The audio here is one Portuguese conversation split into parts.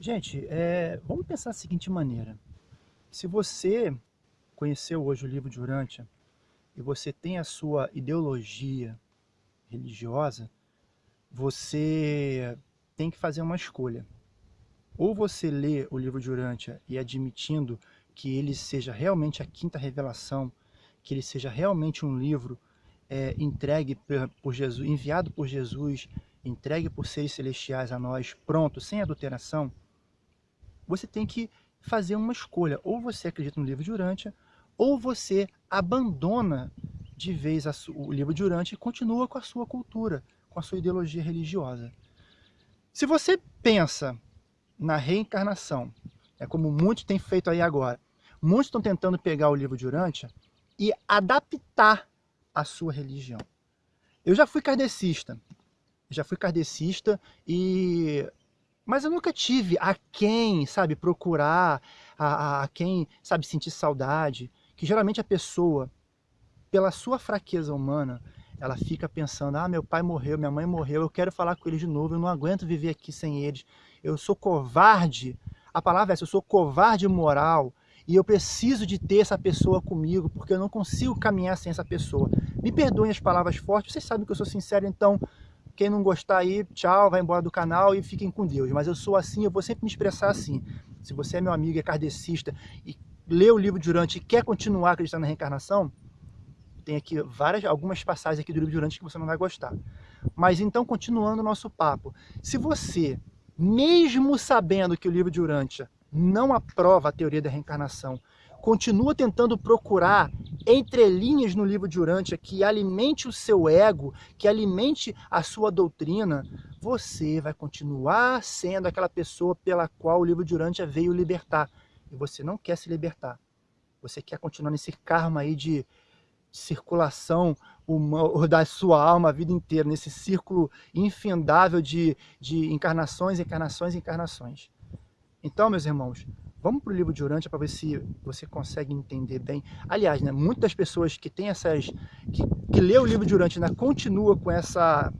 Gente, é, vamos pensar da seguinte maneira. Se você conheceu hoje o livro de Urântia e você tem a sua ideologia religiosa, você tem que fazer uma escolha. Ou você lê o livro de Urântia e admitindo que ele seja realmente a quinta revelação, que ele seja realmente um livro é, entregue por Jesus, enviado por Jesus, entregue por seres celestiais a nós, pronto, sem adulteração, você tem que fazer uma escolha. Ou você acredita no livro de Urântia, ou você abandona de vez o livro de Urântia e continua com a sua cultura, com a sua ideologia religiosa. Se você pensa na reencarnação, é como muitos têm feito aí agora, muitos estão tentando pegar o livro de Urântia e adaptar a sua religião. Eu já fui kardecista, já fui kardecista e mas eu nunca tive a quem, sabe, procurar, a, a quem, sabe, sentir saudade. Que geralmente a pessoa, pela sua fraqueza humana, ela fica pensando, ah, meu pai morreu, minha mãe morreu, eu quero falar com eles de novo, eu não aguento viver aqui sem eles. Eu sou covarde, a palavra é essa, eu sou covarde moral, e eu preciso de ter essa pessoa comigo, porque eu não consigo caminhar sem essa pessoa. Me perdoem as palavras fortes, vocês sabem que eu sou sincero, então quem não gostar aí, tchau, vai embora do canal e fiquem com Deus. Mas eu sou assim, eu vou sempre me expressar assim. Se você é meu amigo, é kardecista e lê o livro Durante e quer continuar acreditando na reencarnação, tem aqui várias, algumas passagens aqui do livro Durante que você não vai gostar. Mas então, continuando o nosso papo, se você, mesmo sabendo que o livro de Urântia não aprova a teoria da reencarnação, continua tentando procurar entrelinhas no livro de Urântia que alimente o seu ego, que alimente a sua doutrina, você vai continuar sendo aquela pessoa pela qual o livro de Urântia veio libertar. E você não quer se libertar. Você quer continuar nesse karma aí de circulação da sua alma a vida inteira, nesse círculo infindável de, de encarnações, encarnações, encarnações. Então, meus irmãos, Vamos para o livro de Urântia para ver se você consegue entender bem. Aliás, né, muitas pessoas que têm essas. que, que lê o livro de Urântia ainda continua com essa.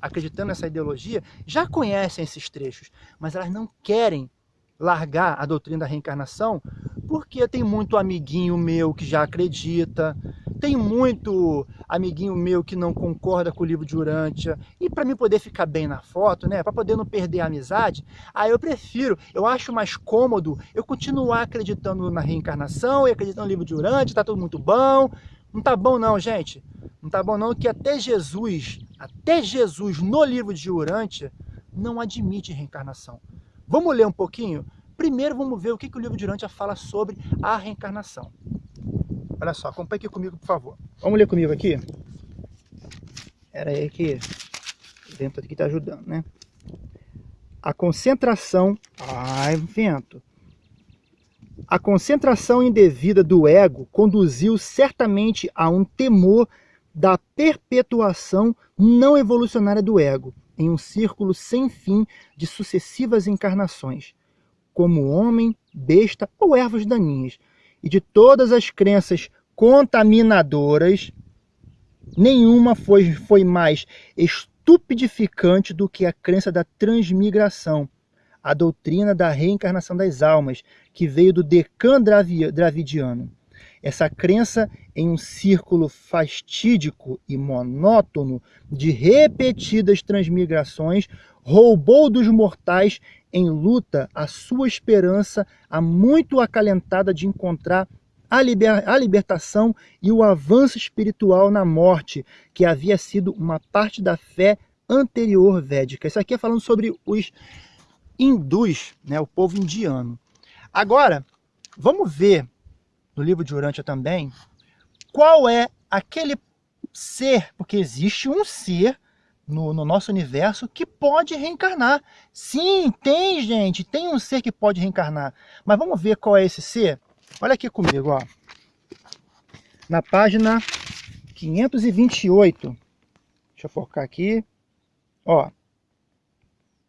acreditando nessa ideologia, já conhecem esses trechos, mas elas não querem largar a doutrina da reencarnação porque tem muito amiguinho meu que já acredita, tem muito amiguinho meu que não concorda com o livro de Urântia, e para mim poder ficar bem na foto, né, para poder não perder a amizade, aí eu prefiro, eu acho mais cômodo eu continuar acreditando na reencarnação e acreditando no livro de Urântia, tá tudo muito bom. Não tá bom não, gente. Não tá bom não que até Jesus, até Jesus no livro de Urântia não admite reencarnação. Vamos ler um pouquinho? Primeiro vamos ver o que, que o livro de Urântia fala sobre a reencarnação. Olha só, acompanhe aqui comigo, por favor. Vamos ler comigo aqui? Era aí que dentro aqui está ajudando, né? A concentração... Ai, vento! A concentração indevida do ego conduziu certamente a um temor da perpetuação não evolucionária do ego, em um círculo sem fim de sucessivas encarnações, como homem, besta ou ervas daninhas, e de todas as crenças contaminadoras, nenhuma foi, foi mais estupidificante do que a crença da transmigração, a doutrina da reencarnação das almas, que veio do Decan Dravidiano. Essa crença em um círculo fastídico e monótono de repetidas transmigrações roubou dos mortais em luta a sua esperança, a muito acalentada de encontrar a, liber, a libertação e o avanço espiritual na morte, que havia sido uma parte da fé anterior védica. Isso aqui é falando sobre os hindus, né, o povo indiano. Agora, vamos ver no livro de Urântia também qual é aquele ser, porque existe um ser no, no, nosso universo que pode reencarnar. Sim, tem, gente, tem um ser que pode reencarnar. Mas vamos ver qual é esse ser? Olha aqui comigo, ó. Na página 528. Deixa eu focar aqui. Ó.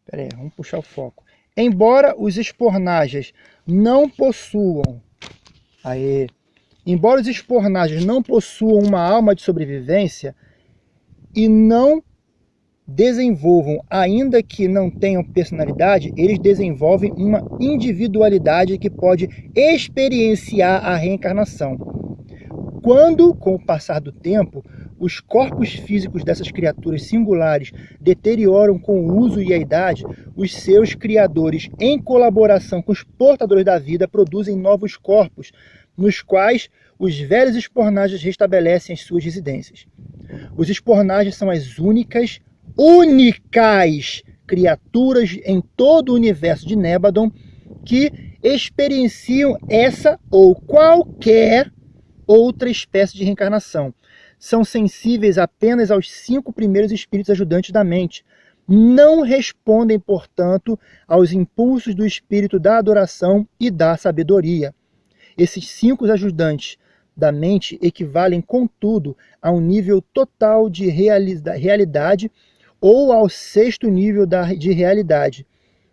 Pera aí, vamos puxar o foco. Embora os espornagens não possuam... Aí, embora os espornagens não possuam uma alma de sobrevivência e não desenvolvam, ainda que não tenham personalidade, eles desenvolvem uma individualidade que pode experienciar a reencarnação. Quando, com o passar do tempo, os corpos físicos dessas criaturas singulares deterioram com o uso e a idade, os seus criadores, em colaboração com os portadores da vida, produzem novos corpos, nos quais os velhos espornagens restabelecem as suas residências. Os espornagens são as únicas únicas criaturas em todo o universo de Nebadon que experienciam essa ou qualquer outra espécie de reencarnação. São sensíveis apenas aos cinco primeiros espíritos ajudantes da mente. Não respondem, portanto, aos impulsos do espírito da adoração e da sabedoria. Esses cinco ajudantes da mente equivalem, contudo, a um nível total de realidade ou ao sexto nível da, de realidade.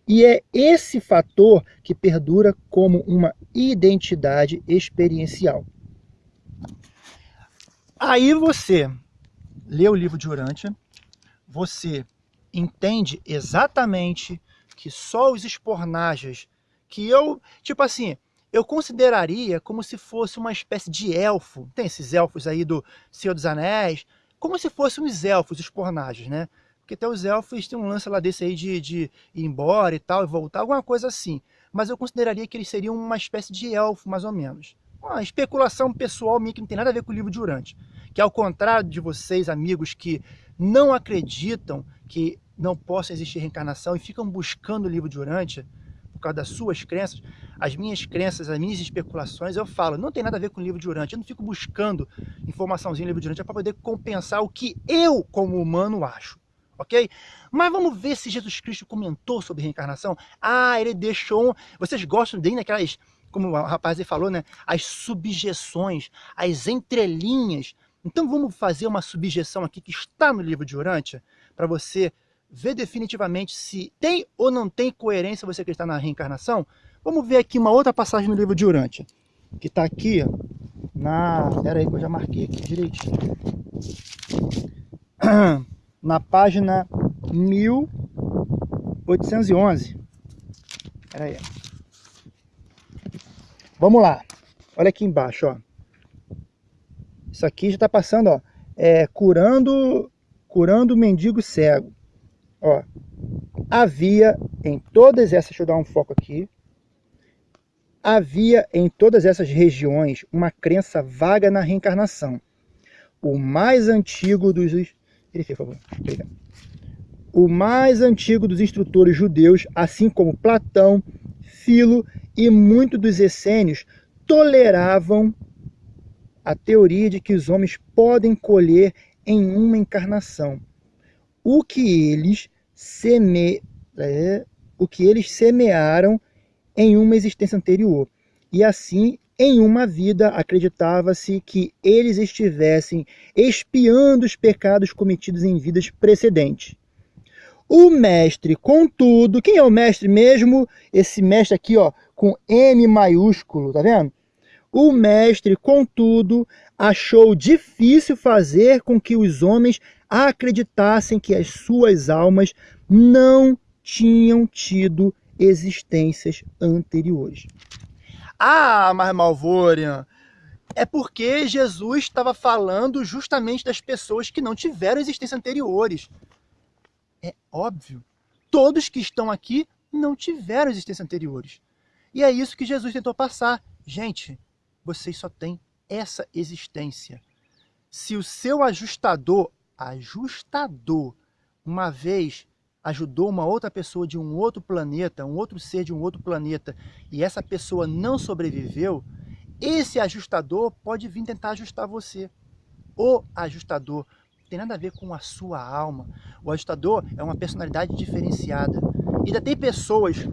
E é esse fator que perdura como uma identidade experiencial. Aí você lê o livro de Urântia, você entende exatamente que só os espornajas, que eu, tipo assim, eu consideraria como se fosse uma espécie de elfo, tem esses elfos aí do Senhor dos Anéis, como se fossem os elfos, os pornagens, né? Porque até os elfos têm um lance lá desse aí de, de ir embora e tal, e voltar, alguma coisa assim. Mas eu consideraria que eles seriam uma espécie de elfo, mais ou menos. Uma especulação pessoal minha que não tem nada a ver com o livro de Urante. Que ao contrário de vocês, amigos, que não acreditam que não possa existir reencarnação e ficam buscando o livro de Urante, por causa das suas crenças, as minhas crenças, as minhas especulações, eu falo, não tem nada a ver com o livro de Urante. Eu não fico buscando informaçãozinha no livro de Urante para poder compensar o que eu, como humano, acho ok? Mas vamos ver se Jesus Cristo comentou sobre reencarnação. Ah, ele deixou... Vocês gostam dele naquelas, como o rapaz aí falou, né? As subjeções, as entrelinhas. Então vamos fazer uma subjeção aqui que está no livro de Urântia, para você ver definitivamente se tem ou não tem coerência você acreditar na reencarnação. Vamos ver aqui uma outra passagem no livro de Urântia, que está aqui na... Espera aí que eu já marquei aqui direitinho. na página 1811. Espera aí. Vamos lá. Olha aqui embaixo, ó. Isso aqui já está passando, ó. É, curando, curando o mendigo cego. Ó. Havia em todas essas, deixa eu dar um foco aqui. Havia em todas essas regiões uma crença vaga na reencarnação. O mais antigo dos por favor. Obrigado. O mais antigo dos instrutores judeus, assim como Platão, Filo e muitos dos essênios, toleravam a teoria de que os homens podem colher em uma encarnação o que eles seme... É, o que eles semearam em uma existência anterior. E assim em uma vida, acreditava-se que eles estivessem espiando os pecados cometidos em vidas precedentes. O mestre, contudo, quem é o mestre mesmo? Esse mestre aqui, ó, com M maiúsculo, tá vendo? O mestre, contudo, achou difícil fazer com que os homens acreditassem que as suas almas não tinham tido existências anteriores. Ah, mas Malvorian, é porque Jesus estava falando justamente das pessoas que não tiveram existência anteriores. É óbvio. Todos que estão aqui não tiveram existência anteriores. E é isso que Jesus tentou passar. Gente, vocês só têm essa existência. Se o seu ajustador, ajustador, uma vez ajudou uma outra pessoa de um outro planeta, um outro ser de um outro planeta, e essa pessoa não sobreviveu, esse ajustador pode vir tentar ajustar você. O ajustador tem nada a ver com a sua alma. O ajustador é uma personalidade diferenciada. E ainda tem pessoas,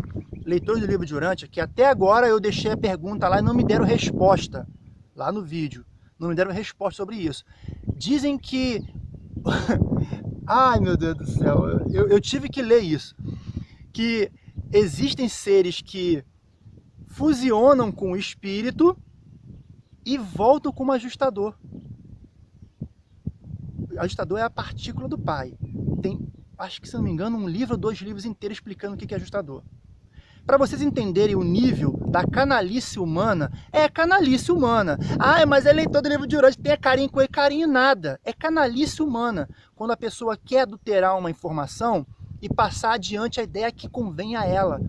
leitores do livro de Urântia, que até agora eu deixei a pergunta lá e não me deram resposta, lá no vídeo. Não me deram resposta sobre isso. Dizem que Ai, meu Deus do céu, eu, eu tive que ler isso. Que existem seres que fusionam com o espírito e voltam como ajustador. O ajustador é a partícula do pai. Tem acho que se não me engano, um livro dois livros inteiros explicando o que é ajustador. Para vocês entenderem o nível da canalice humana, é canalice humana. Ah, mas é leitor do livro de Urântia, tem carinho com carinho nada. É canalice humana. Quando a pessoa quer adulterar uma informação e passar adiante a ideia que convém a ela.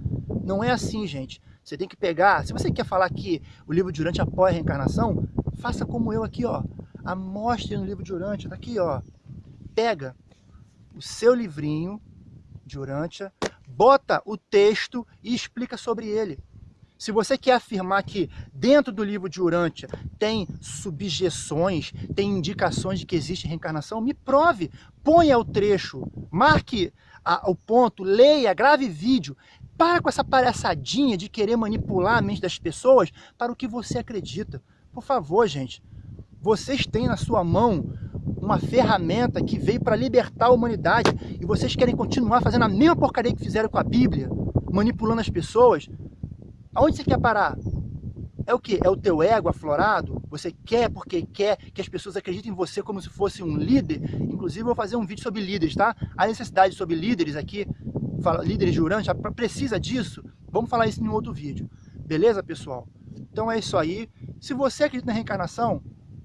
Não é assim, gente. Você tem que pegar, se você quer falar que o livro de Urântia apoia a reencarnação, faça como eu aqui, ó. Amostre no livro de Urântia, tá ó. Pega o seu livrinho de Urântia, bota o texto e explica sobre ele. Se você quer afirmar que dentro do livro de Urântia tem subjeções, tem indicações de que existe reencarnação, me prove, ponha o trecho, marque a, o ponto, leia, grave vídeo. Para com essa palhaçadinha de querer manipular a mente das pessoas para o que você acredita. Por favor, gente, vocês têm na sua mão uma ferramenta que veio para libertar a humanidade e vocês querem continuar fazendo a mesma porcaria que fizeram com a Bíblia, manipulando as pessoas, aonde você quer parar? É o que? É o teu ego aflorado? Você quer porque quer que as pessoas acreditem em você como se fosse um líder? Inclusive, eu vou fazer um vídeo sobre líderes, tá? A necessidade sobre líderes aqui, líderes de Urântia, precisa disso? Vamos falar isso em outro vídeo. Beleza, pessoal? Então é isso aí. Se você acredita na reencarnação,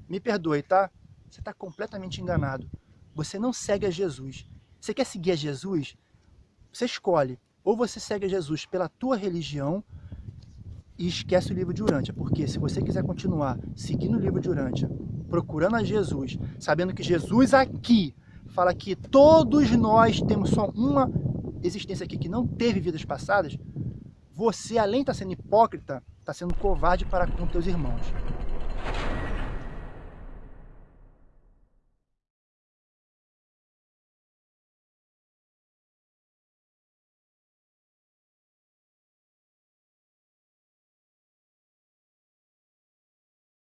me perdoe, tá? Você está completamente enganado. Você não segue a Jesus. Você quer seguir a Jesus? Você escolhe. Ou você segue a Jesus pela tua religião e esquece o livro de Urântia. Porque se você quiser continuar seguindo o livro de Urântia, procurando a Jesus, sabendo que Jesus aqui fala que todos nós temos só uma existência aqui que não teve vidas passadas, você, além de estar sendo hipócrita, está sendo covarde para com teus irmãos.